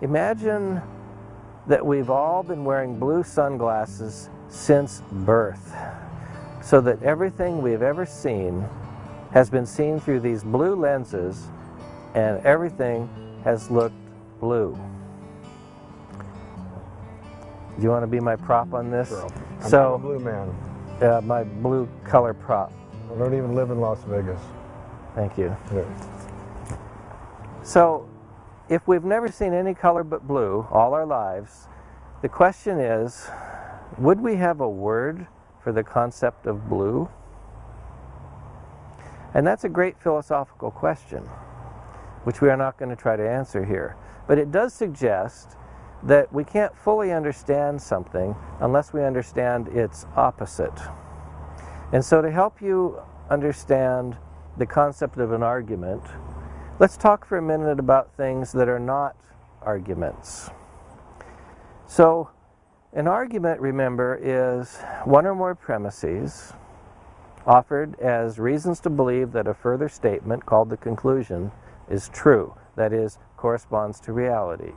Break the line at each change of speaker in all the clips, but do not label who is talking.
Imagine that we've all been wearing blue sunglasses since birth, so that everything we've ever seen has been seen through these blue lenses and everything has looked blue. Do you want to be my prop on this?
I'm
so,
a blue man.
Uh, my blue color prop.
I don't even live in Las Vegas.
Thank you.
Yeah.
So, if we've never seen any color but blue all our lives, the question is, would we have a word for the concept of blue? And that's a great philosophical question, which we are not going to try to answer here. But it does suggest that we can't fully understand something unless we understand its opposite. And so to help you understand the concept of an argument, let's talk for a minute about things that are not arguments. So an argument, remember, is one or more premises offered as reasons to believe that a further statement, called the conclusion, is true, that is, corresponds to reality.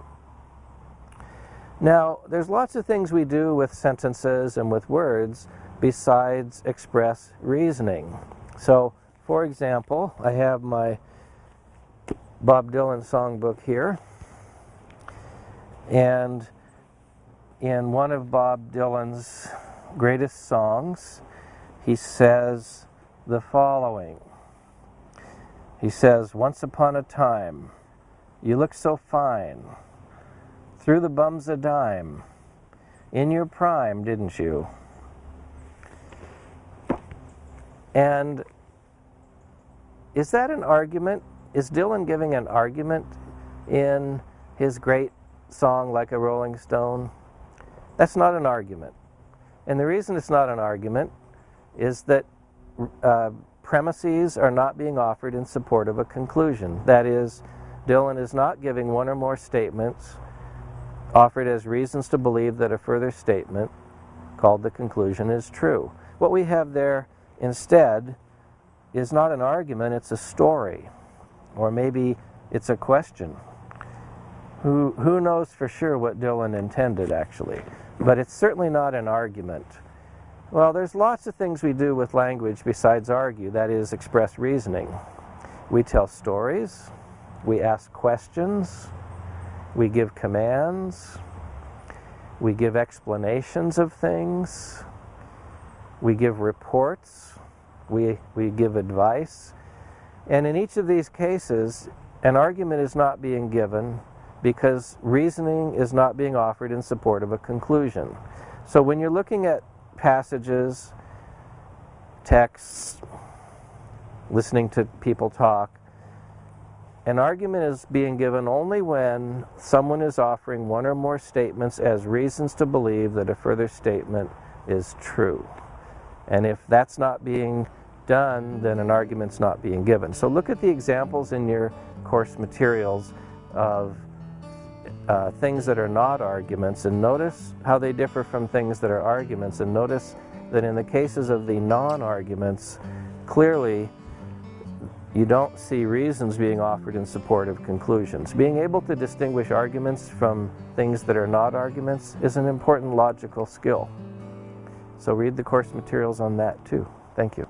Now, there's lots of things we do with sentences and with words besides express reasoning. So, for example, I have my Bob Dylan songbook here, and in one of Bob Dylan's greatest songs, he says the following. He says, Once upon a time, you looked so fine, threw the bums a dime, in your prime, didn't you? And is that an argument? Is Dylan giving an argument in his great song, Like a Rolling Stone? That's not an argument. And the reason it's not an argument is that uh, premises are not being offered in support of a conclusion. That is, Dylan is not giving one or more statements offered as reasons to believe that a further statement called the conclusion is true. What we have there instead is not an argument, it's a story. Or maybe it's a question. Who, who knows for sure what Dylan intended, actually? But it's certainly not an argument. Well, there's lots of things we do with language besides argue, that is, express reasoning. We tell stories, we ask questions, we give commands, we give explanations of things, we give reports, we, we give advice. And in each of these cases, an argument is not being given because reasoning is not being offered in support of a conclusion. So when you're looking at passages, texts, listening to people talk, an argument is being given only when someone is offering one or more statements as reasons to believe that a further statement is true. And if that's not being done, then an argument's not being given. So look at the examples in your course materials of uh, things that are not arguments and notice how they differ from things that are arguments and notice that in the cases of the non-arguments, clearly you don't see reasons being offered in support of conclusions. Being able to distinguish arguments from things that are not arguments is an important logical skill. So read the course materials on that too. Thank you.